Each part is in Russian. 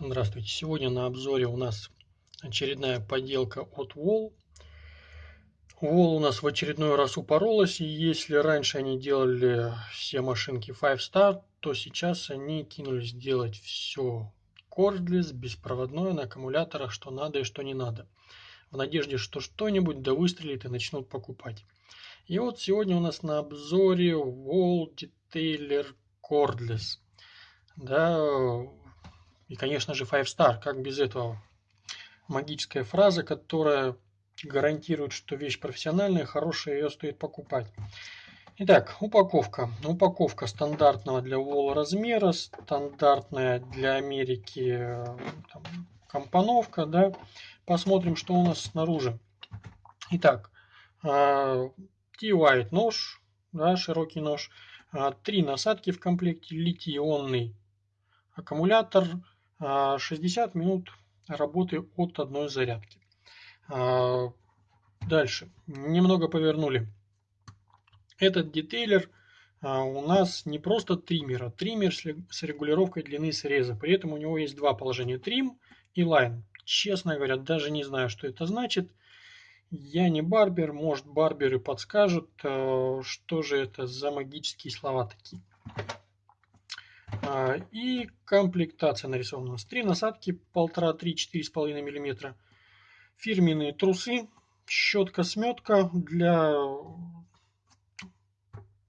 Здравствуйте! Сегодня на обзоре у нас очередная поделка от Wall. Wall у нас в очередной раз упоролась, и если раньше они делали все машинки 5 Star, то сейчас они кинулись делать все cordless, беспроводное, на аккумуляторах, что надо и что не надо. В надежде, что что-нибудь да выстрелит и начнут покупать. И вот сегодня у нас на обзоре Wall Detailer Cordless. Да, и, конечно же, Five Star, как без этого? Магическая фраза, которая гарантирует, что вещь профессиональная, хорошая, ее стоит покупать. Итак, упаковка. Упаковка стандартного для Wall размера, стандартная для Америки там, компоновка. Да. Посмотрим, что у нас снаружи. Итак, T-White а, нож, да, широкий нож, а, три насадки в комплекте, литий-ионный аккумулятор, 60 а, минут работы от одной зарядки. А, дальше. Немного повернули. Этот детейлер а, у нас не просто триммер, а триммер с регулировкой длины среза. При этом у него есть два положения. Трим и лайн. Честно говоря, даже не знаю, что это значит. Я не барбер, может барберы подскажут, что же это за магические слова такие. А, и комплектация нарисована. С три насадки 1,5-3-4,5 мм. Фирменные трусы, щетка-сметка для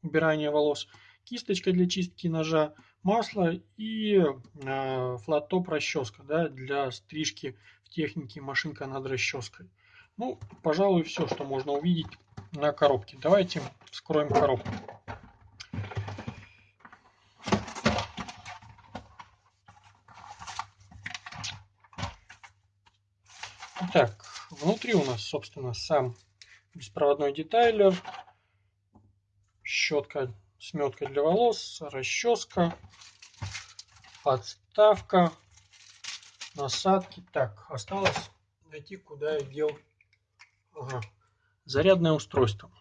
убирания волос, кисточка для чистки ножа, масло и э, флаттоп расческа да, для стрижки в технике машинка над расческой. Ну, пожалуй, все, что можно увидеть на коробке. Давайте вскроем коробку. Итак, внутри у нас, собственно, сам беспроводной детайлер, щетка, сметка для волос, расческа, подставка, насадки. Так, осталось найти, куда я дел ага, зарядное устройство.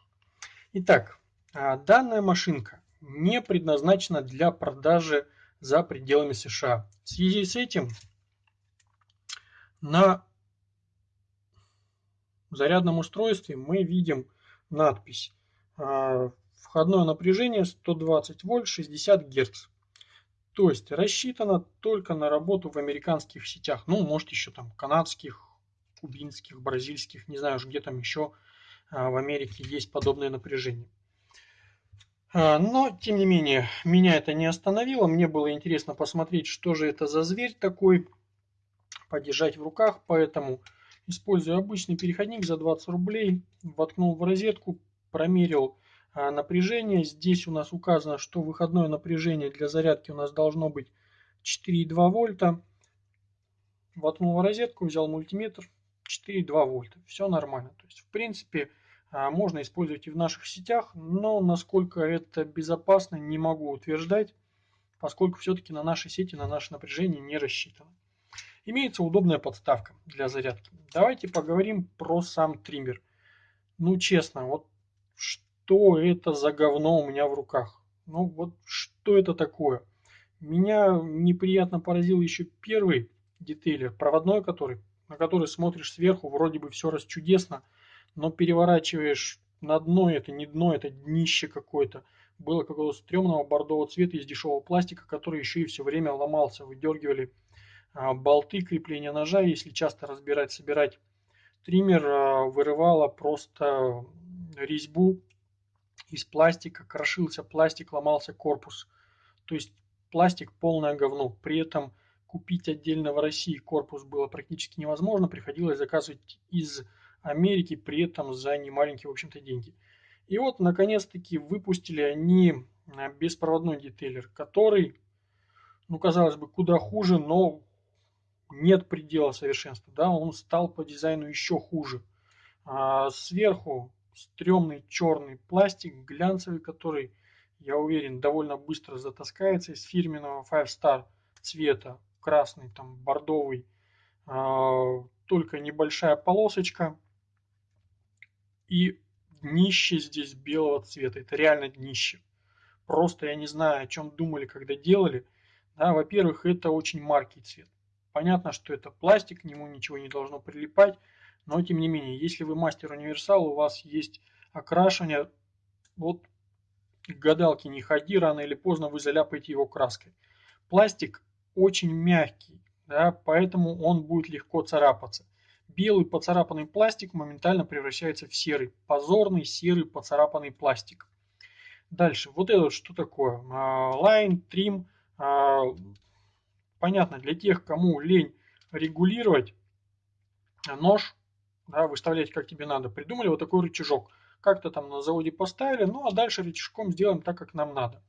Итак, а, данная машинка не предназначена для продажи за пределами США. В связи с этим на в зарядном устройстве мы видим надпись а, «Входное напряжение 120 вольт 60 Гц». То есть рассчитано только на работу в американских сетях, ну, может, еще там канадских, кубинских, бразильских, не знаю, где там еще а, в Америке есть подобное напряжение. А, но, тем не менее, меня это не остановило. Мне было интересно посмотреть, что же это за зверь такой, подержать в руках. Поэтому Используя обычный переходник за 20 рублей, воткнул в розетку, промерил а, напряжение. Здесь у нас указано, что выходное напряжение для зарядки у нас должно быть 4,2 вольта. Воткнул в розетку, взял мультиметр, 4,2 вольта. Все нормально. То есть, в принципе, а, можно использовать и в наших сетях, но насколько это безопасно, не могу утверждать, поскольку все-таки на нашей сети, на наше напряжение не рассчитано. Имеется удобная подставка для зарядки. Давайте поговорим про сам триммер. Ну, честно, вот что это за говно у меня в руках? Ну, вот что это такое? Меня неприятно поразил еще первый детейлер, проводной который, на который смотришь сверху, вроде бы все расчудесно, но переворачиваешь на дно, это не дно, это днище какое-то. Было какого-то стрёмного бордового цвета из дешевого пластика, который еще и все время ломался, выдергивали болты крепления ножа, если часто разбирать, собирать триммер, а, вырывало просто резьбу из пластика, крошился пластик, ломался корпус. То есть пластик полное говно. При этом купить отдельно в России корпус было практически невозможно, приходилось заказывать из Америки, при этом за немаленькие, в общем-то, деньги. И вот, наконец-таки, выпустили они а, беспроводной детейлер, который, ну, казалось бы, куда хуже, но нет предела совершенства, да, он стал по дизайну еще хуже. А сверху стрёмный черный пластик, глянцевый, который, я уверен, довольно быстро затаскается из фирменного Five Star цвета, красный, там, бордовый, а, только небольшая полосочка и днище здесь белого цвета, это реально днище. Просто я не знаю, о чем думали, когда делали. Да, во-первых, это очень маркий цвет Понятно, что это пластик, к нему ничего не должно прилипать, но тем не менее, если вы мастер универсал, у вас есть окрашивание, вот к гадалке не ходи, рано или поздно вы заляпаете его краской. Пластик очень мягкий, да, поэтому он будет легко царапаться. Белый поцарапанный пластик моментально превращается в серый, позорный серый поцарапанный пластик. Дальше, вот это что такое? Лайн, трим. Понятно, для тех, кому лень регулировать нож, да, выставлять как тебе надо, придумали вот такой рычажок. Как-то там на заводе поставили, ну а дальше рычажком сделаем так, как нам надо.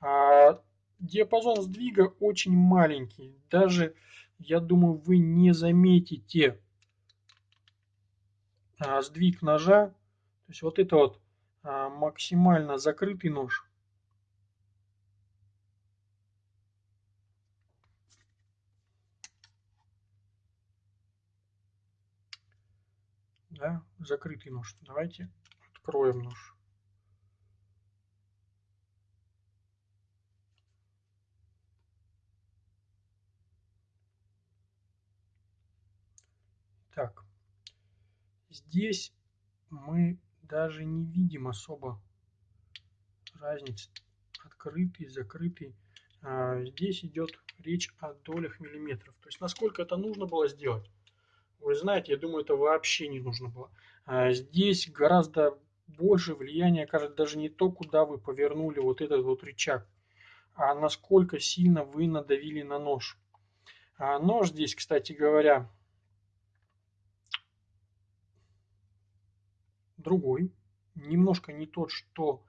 А, диапазон сдвига очень маленький. Даже, я думаю, вы не заметите а, сдвиг ножа. То есть вот это вот а, максимально закрытый нож. Да, закрытый нож. Давайте откроем нож. Так, здесь мы даже не видим особо разницы. Открытый, закрытый. А, здесь идет речь о долях миллиметров. То есть насколько это нужно было сделать. Вы знаете, я думаю, это вообще не нужно было. А здесь гораздо больше влияния окажет даже не то, куда вы повернули вот этот вот рычаг, а насколько сильно вы надавили на нож. А нож здесь, кстати говоря, другой, немножко не тот, что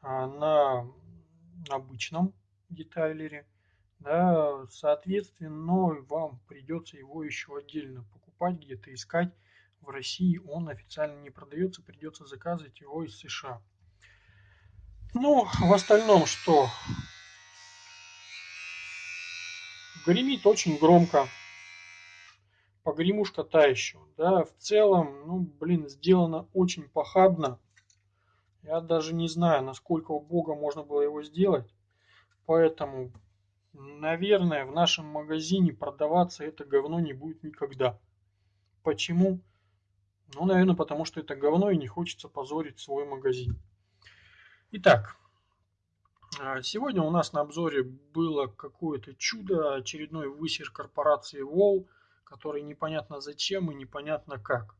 а, на обычном детайлере. Да, соответственно, вам придется его еще отдельно покупать, где-то искать. В России он официально не продается, придется заказывать его из США. Ну, в остальном что? Гремит очень громко погремушка та еще. Да, в целом, ну, блин, сделано очень похабно. Я даже не знаю, насколько у Бога можно было его сделать. Поэтому, наверное, в нашем магазине продаваться это говно не будет никогда. Почему? Ну, наверное, потому что это говно и не хочется позорить свой магазин. Итак, а, сегодня у нас на обзоре было какое-то чудо, очередной высер корпорации Wall – который непонятно зачем и непонятно как.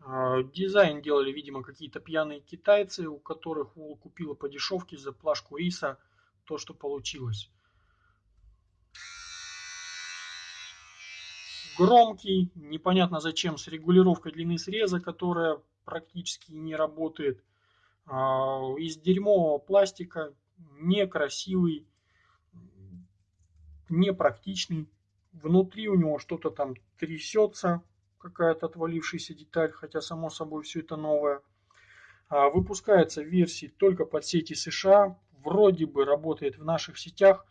А, дизайн делали, видимо, какие-то пьяные китайцы, у которых Вол купила по дешевке за плашку риса то, что получилось. Громкий, непонятно зачем, с регулировкой длины среза, которая практически не работает. А, из дерьмового пластика, некрасивый, непрактичный. Внутри у него что-то там трясется, какая-то отвалившаяся деталь, хотя само собой все это новое. А, выпускается в версии только под сети США, вроде бы работает в наших сетях,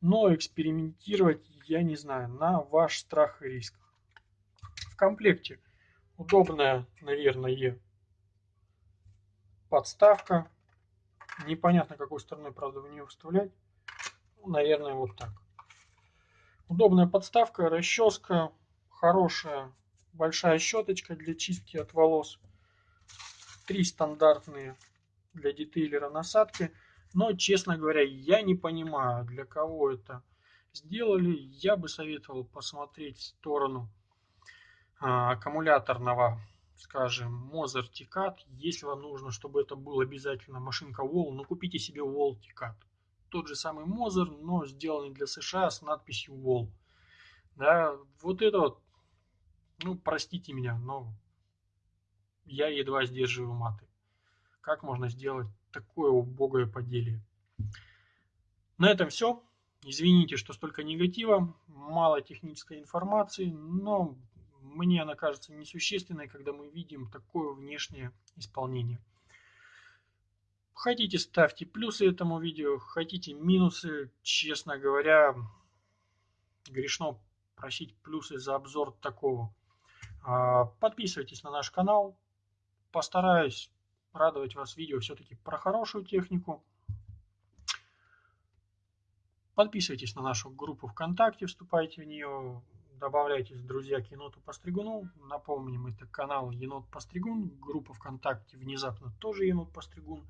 но экспериментировать я не знаю, на ваш страх и риск. В комплекте удобная, наверное, подставка. Непонятно, какой стороной, правда, в нее вставлять. Ну, наверное, вот так. Удобная подставка, расческа, хорошая большая щеточка для чистки от волос. Три стандартные для детейлера насадки. Но, честно говоря, я не понимаю, для кого это сделали. Я бы советовал посмотреть в сторону а, аккумуляторного, скажем, Mozart Ticat. Если вам нужно, чтобы это был обязательно машинка Wall, ну купите себе Wall Ticat тот же самый Мозер, но сделанный для США с надписью Wall. Да, вот это вот, ну, простите меня, но я едва сдерживаю маты. Как можно сделать такое убогое поделие? На этом все. Извините, что столько негатива, мало технической информации, но мне она кажется несущественной, когда мы видим такое внешнее исполнение. Хотите, ставьте плюсы этому видео, хотите минусы. Честно говоря, грешно просить плюсы за обзор такого. А, подписывайтесь на наш канал. Постараюсь радовать вас видео все-таки про хорошую технику. Подписывайтесь на нашу группу ВКонтакте, вступайте в нее. добавляйтесь, друзья, к еноту Постригуну. Напомним, это канал Енот Постригун, группа ВКонтакте внезапно тоже Енот Постригун.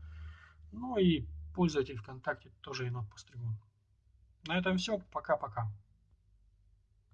Ну и пользователь ВКонтакте тоже Енот Постригун. На этом все. Пока-пока.